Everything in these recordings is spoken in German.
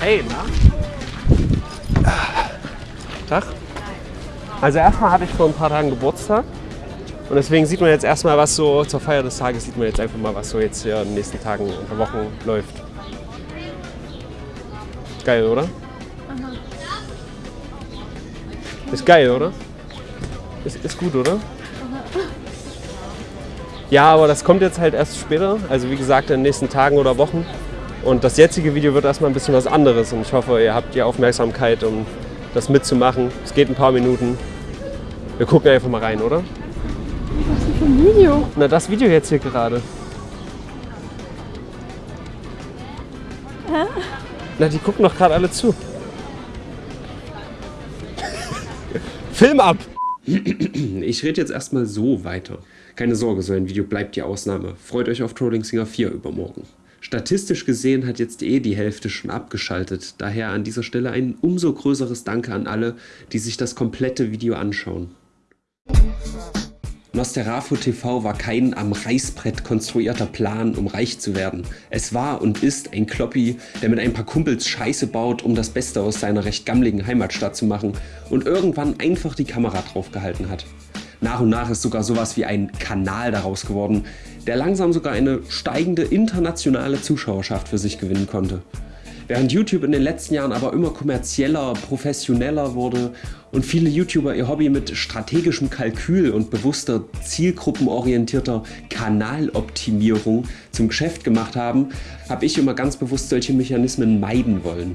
Hey, na? Tag. Also erstmal hatte ich vor ein paar Tagen Geburtstag. Und deswegen sieht man jetzt erstmal, was so zur Feier des Tages sieht man jetzt einfach mal, was so jetzt hier in den nächsten Tagen und Wochen läuft. Geil, oder? Ist geil, oder? Ist, ist gut, oder? Ja, aber das kommt jetzt halt erst später. Also wie gesagt, in den nächsten Tagen oder Wochen. Und das jetzige Video wird erstmal ein bisschen was anderes. Und ich hoffe, ihr habt die Aufmerksamkeit, um das mitzumachen. Es geht ein paar Minuten. Wir gucken einfach mal rein, oder? Was ist denn für ein Video? Na, das Video jetzt hier gerade. Hä? Na, die gucken doch gerade alle zu. Film ab! Ich rede jetzt erstmal so weiter. Keine Sorge, so ein Video bleibt die Ausnahme. Freut euch auf Trolling Singer 4 übermorgen. Statistisch gesehen hat jetzt eh die Hälfte schon abgeschaltet. Daher an dieser Stelle ein umso größeres Danke an alle, die sich das komplette Video anschauen. Nosterafo TV war kein am Reißbrett konstruierter Plan, um reich zu werden. Es war und ist ein Kloppi, der mit ein paar Kumpels Scheiße baut, um das Beste aus seiner recht gammligen Heimatstadt zu machen und irgendwann einfach die Kamera draufgehalten hat. Nach und nach ist sogar sowas wie ein Kanal daraus geworden, der langsam sogar eine steigende internationale Zuschauerschaft für sich gewinnen konnte. Während YouTube in den letzten Jahren aber immer kommerzieller, professioneller wurde und viele YouTuber ihr Hobby mit strategischem Kalkül und bewusster zielgruppenorientierter Kanaloptimierung zum Geschäft gemacht haben, habe ich immer ganz bewusst solche Mechanismen meiden wollen.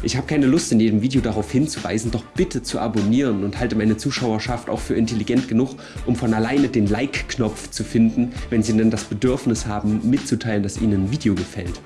Ich habe keine Lust in jedem Video darauf hinzuweisen, doch bitte zu abonnieren und halte meine Zuschauerschaft auch für intelligent genug, um von alleine den Like-Knopf zu finden, wenn sie denn das Bedürfnis haben mitzuteilen, dass ihnen ein Video gefällt.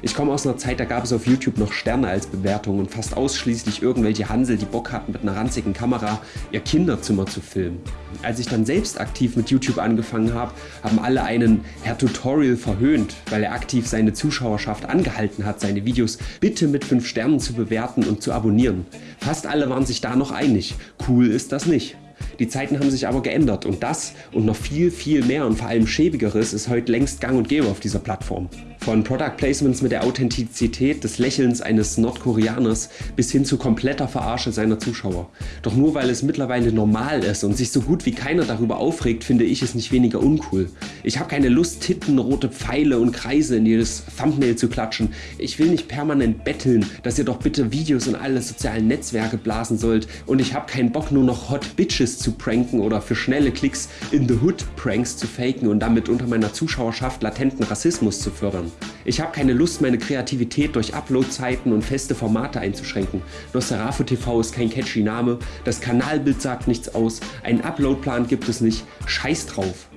Ich komme aus einer Zeit, da gab es auf YouTube noch Sterne als Bewertung und fast ausschließlich irgendwelche Hansel, die Bock hatten mit einer ranzigen Kamera ihr Kinderzimmer zu filmen. Als ich dann selbst aktiv mit YouTube angefangen habe, haben alle einen Herr Tutorial verhöhnt, weil er aktiv seine Zuschauerschaft angehalten hat, seine Videos bitte mit 5 Sternen zu bewerten und zu abonnieren. Fast alle waren sich da noch einig, cool ist das nicht. Die Zeiten haben sich aber geändert und das und noch viel viel mehr und vor allem schäbigeres ist heute längst gang und gäbe auf dieser Plattform. Von Product Placements mit der Authentizität des Lächelns eines Nordkoreaners bis hin zu kompletter Verarsche seiner Zuschauer. Doch nur weil es mittlerweile normal ist und sich so gut wie keiner darüber aufregt, finde ich es nicht weniger uncool. Ich habe keine Lust Titten, rote Pfeile und Kreise in jedes Thumbnail zu klatschen. Ich will nicht permanent betteln, dass ihr doch bitte Videos in alle sozialen Netzwerke blasen sollt und ich habe keinen Bock nur noch Hot Bitches zu pranken oder für schnelle Klicks in the Hood Pranks zu faken und damit unter meiner Zuschauerschaft latenten Rassismus zu fördern. Ich habe keine Lust meine Kreativität durch Uploadzeiten und feste Formate einzuschränken. Nosferatu TV ist kein catchy Name, das Kanalbild sagt nichts aus, einen Uploadplan gibt es nicht, scheiß drauf.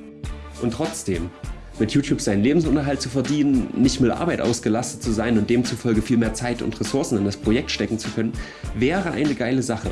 Und trotzdem, mit YouTube seinen Lebensunterhalt zu verdienen, nicht mit Arbeit ausgelastet zu sein und demzufolge viel mehr Zeit und Ressourcen in das Projekt stecken zu können, wäre eine geile Sache.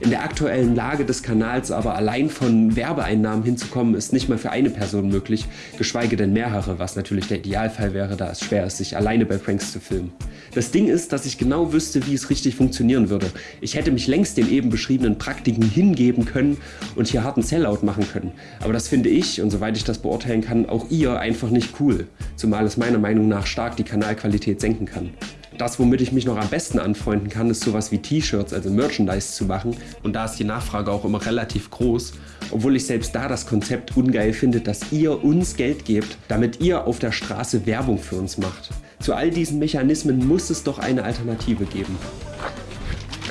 In der aktuellen Lage des Kanals aber allein von Werbeeinnahmen hinzukommen ist nicht mal für eine Person möglich, geschweige denn mehrere, was natürlich der Idealfall wäre, da es schwer ist, sich alleine bei Pranks zu filmen. Das Ding ist, dass ich genau wüsste, wie es richtig funktionieren würde. Ich hätte mich längst den eben beschriebenen Praktiken hingeben können und hier harten Sellout machen können. Aber das finde ich, und soweit ich das beurteilen kann, auch ihr einfach nicht cool, zumal es meiner Meinung nach stark die Kanalqualität senken kann. Das, womit ich mich noch am besten anfreunden kann, ist sowas wie T-Shirts, also Merchandise zu machen. Und da ist die Nachfrage auch immer relativ groß, obwohl ich selbst da das Konzept ungeil finde, dass ihr uns Geld gebt, damit ihr auf der Straße Werbung für uns macht. Zu all diesen Mechanismen muss es doch eine Alternative geben.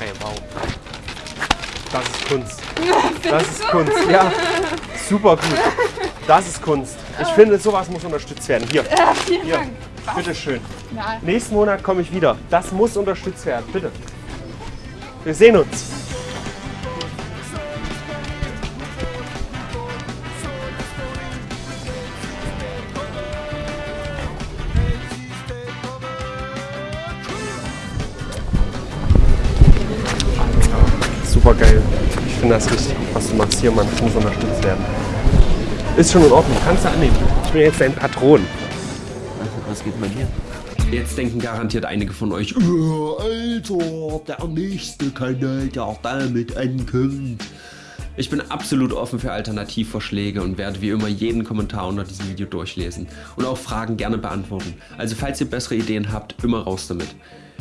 Ey, wow. Das ist Kunst. Das ist Kunst, ja. Super gut. Das ist Kunst. Ich finde, sowas muss unterstützt werden. Hier. Ja, vielen Hier. Dank. Bitte Nein. Nächsten Monat komme ich wieder. Das muss unterstützt werden. Bitte. Wir sehen uns. Super geil. Ich finde das richtig gut, was du machst hier, Mann. Das muss unterstützt werden. Ist schon in Ordnung. Kannst du annehmen. Ich bin jetzt dein Patron. Was geht man hier? Jetzt denken garantiert einige von euch, Oh, Alter, der nächste Kanal, der damit ankommt. Ich bin absolut offen für Alternativvorschläge und werde wie immer jeden Kommentar unter diesem Video durchlesen und auch Fragen gerne beantworten. Also falls ihr bessere Ideen habt, immer raus damit.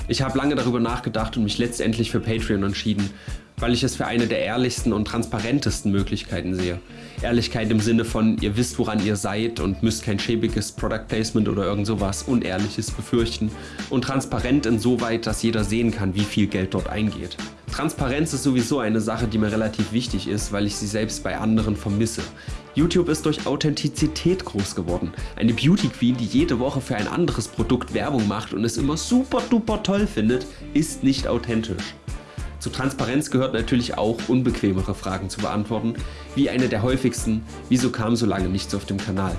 Ich habe lange darüber nachgedacht und mich letztendlich für Patreon entschieden, weil ich es für eine der ehrlichsten und transparentesten Möglichkeiten sehe. Ehrlichkeit im Sinne von, ihr wisst woran ihr seid und müsst kein schäbiges Product Placement oder irgend sowas Unehrliches befürchten. Und transparent insoweit, dass jeder sehen kann, wie viel Geld dort eingeht. Transparenz ist sowieso eine Sache, die mir relativ wichtig ist, weil ich sie selbst bei anderen vermisse. YouTube ist durch Authentizität groß geworden. Eine Beauty Queen, die jede Woche für ein anderes Produkt Werbung macht und es immer super duper toll findet, ist nicht authentisch. Zu Transparenz gehört natürlich auch unbequemere Fragen zu beantworten, wie eine der häufigsten, wieso kam so lange nichts auf dem Kanal?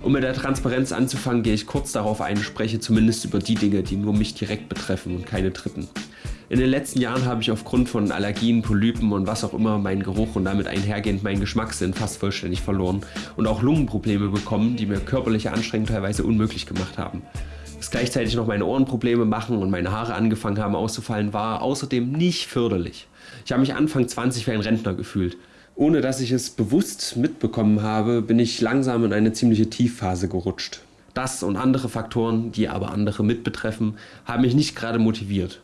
Um mit der Transparenz anzufangen, gehe ich kurz darauf ein, spreche zumindest über die Dinge, die nur mich direkt betreffen und keine Dritten. In den letzten Jahren habe ich aufgrund von Allergien, Polypen und was auch immer meinen Geruch und damit einhergehend meinen Geschmackssinn fast vollständig verloren und auch Lungenprobleme bekommen, die mir körperliche Anstrengungen teilweise unmöglich gemacht haben dass gleichzeitig noch meine Ohrenprobleme machen und meine Haare angefangen haben auszufallen, war außerdem nicht förderlich. Ich habe mich Anfang 20 wie ein Rentner gefühlt. Ohne dass ich es bewusst mitbekommen habe, bin ich langsam in eine ziemliche Tiefphase gerutscht. Das und andere Faktoren, die aber andere mitbetreffen, haben mich nicht gerade motiviert.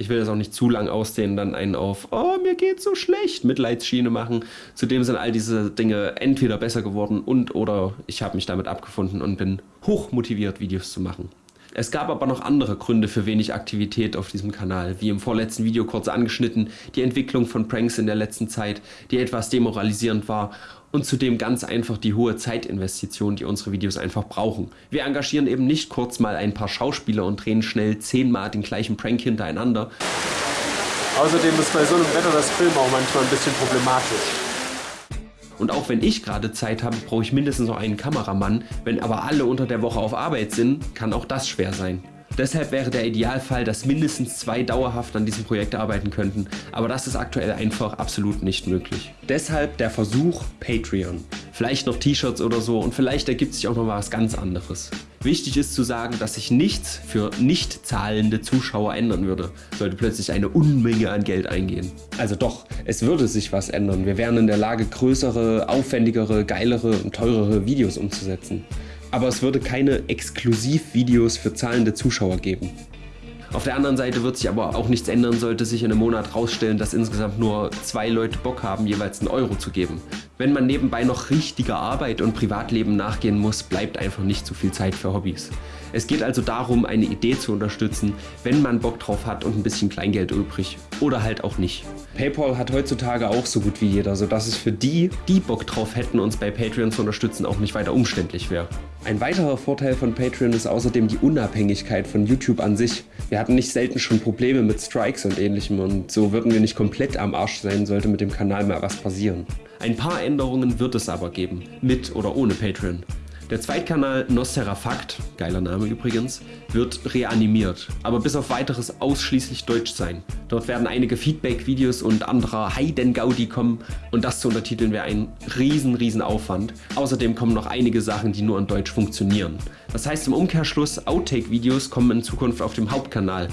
Ich will das auch nicht zu lang ausdehnen, dann einen auf, oh, mir geht's so schlecht, Mitleidsschiene machen. Zudem sind all diese Dinge entweder besser geworden und oder ich habe mich damit abgefunden und bin hoch motiviert, Videos zu machen. Es gab aber noch andere Gründe für wenig Aktivität auf diesem Kanal, wie im vorletzten Video kurz angeschnitten, die Entwicklung von Pranks in der letzten Zeit, die etwas demoralisierend war und zudem ganz einfach die hohe Zeitinvestition, die unsere Videos einfach brauchen. Wir engagieren eben nicht kurz mal ein paar Schauspieler und drehen schnell zehnmal den gleichen Prank hintereinander. Außerdem ist bei so einem Wetter das Film auch manchmal ein bisschen problematisch. Und auch wenn ich gerade Zeit habe, brauche ich mindestens noch einen Kameramann. Wenn aber alle unter der Woche auf Arbeit sind, kann auch das schwer sein. Deshalb wäre der Idealfall, dass mindestens zwei dauerhaft an diesem Projekt arbeiten könnten, aber das ist aktuell einfach absolut nicht möglich. Deshalb der Versuch Patreon. Vielleicht noch T-Shirts oder so und vielleicht ergibt sich auch noch was ganz anderes. Wichtig ist zu sagen, dass sich nichts für nicht zahlende Zuschauer ändern würde, sollte plötzlich eine Unmenge an Geld eingehen. Also doch, es würde sich was ändern. Wir wären in der Lage, größere, aufwendigere, geilere und teurere Videos umzusetzen. Aber es würde keine Exklusivvideos für zahlende Zuschauer geben. Auf der anderen Seite wird sich aber auch nichts ändern, sollte sich in einem Monat rausstellen, dass insgesamt nur zwei Leute Bock haben, jeweils einen Euro zu geben. Wenn man nebenbei noch richtiger Arbeit und Privatleben nachgehen muss, bleibt einfach nicht so viel Zeit für Hobbys. Es geht also darum, eine Idee zu unterstützen, wenn man Bock drauf hat und ein bisschen Kleingeld übrig. Oder halt auch nicht. Paypal hat heutzutage auch so gut wie jeder, sodass es für die, die Bock drauf hätten, uns bei Patreon zu unterstützen, auch nicht weiter umständlich wäre. Ein weiterer Vorteil von Patreon ist außerdem die Unabhängigkeit von YouTube an sich. Wir hatten nicht selten schon Probleme mit Strikes und ähnlichem und so würden wir nicht komplett am Arsch sein, sollte mit dem Kanal mal was passieren. Ein paar Änderungen wird es aber geben, mit oder ohne Patreon. Der Zweitkanal Nostera Fakt, geiler Name übrigens, wird reanimiert, aber bis auf weiteres ausschließlich deutsch sein. Dort werden einige Feedback-Videos und anderer Heiden-Gaudi kommen und das zu untertiteln wäre ein riesen, riesen Aufwand. Außerdem kommen noch einige Sachen, die nur in Deutsch funktionieren. Das heißt im Umkehrschluss, Outtake-Videos kommen in Zukunft auf dem Hauptkanal.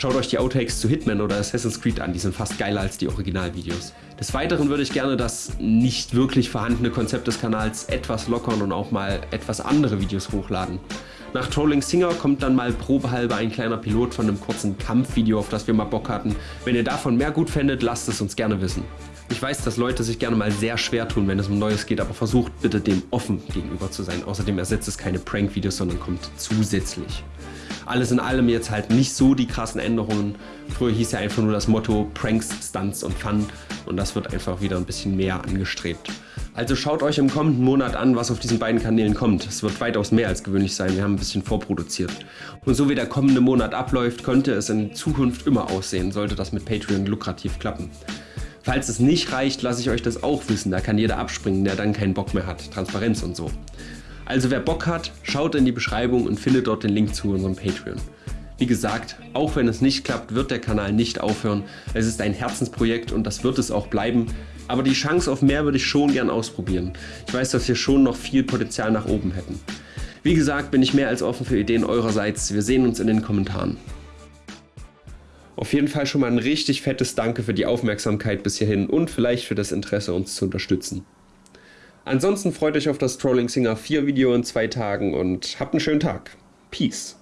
Schaut euch die Outtakes zu Hitman oder Assassin's Creed an, die sind fast geiler als die Originalvideos. Des Weiteren würde ich gerne das nicht wirklich vorhandene Konzept des Kanals etwas lockern und auch mal etwas andere Videos hochladen. Nach Trolling Singer kommt dann mal probehalber ein kleiner Pilot von einem kurzen Kampfvideo, auf das wir mal Bock hatten. Wenn ihr davon mehr gut fändet, lasst es uns gerne wissen. Ich weiß, dass Leute sich gerne mal sehr schwer tun, wenn es um Neues geht, aber versucht bitte dem offen gegenüber zu sein. Außerdem ersetzt es keine Prank-Videos, sondern kommt zusätzlich. Alles in allem jetzt halt nicht so die krassen Änderungen. Früher hieß ja einfach nur das Motto Pranks, Stunts und Fun und das wird einfach wieder ein bisschen mehr angestrebt. Also schaut euch im kommenden Monat an, was auf diesen beiden Kanälen kommt. Es wird weitaus mehr als gewöhnlich sein, wir haben ein bisschen vorproduziert. Und so wie der kommende Monat abläuft, könnte es in Zukunft immer aussehen, sollte das mit Patreon lukrativ klappen. Falls es nicht reicht, lasse ich euch das auch wissen, da kann jeder abspringen, der dann keinen Bock mehr hat. Transparenz und so. Also wer Bock hat, schaut in die Beschreibung und findet dort den Link zu unserem Patreon. Wie gesagt, auch wenn es nicht klappt, wird der Kanal nicht aufhören. Es ist ein Herzensprojekt und das wird es auch bleiben. Aber die Chance auf mehr würde ich schon gern ausprobieren. Ich weiß, dass wir schon noch viel Potenzial nach oben hätten. Wie gesagt, bin ich mehr als offen für Ideen eurerseits. Wir sehen uns in den Kommentaren. Auf jeden Fall schon mal ein richtig fettes Danke für die Aufmerksamkeit bis hierhin und vielleicht für das Interesse uns zu unterstützen. Ansonsten freut euch auf das Trolling Singer 4 Video in zwei Tagen und habt einen schönen Tag. Peace.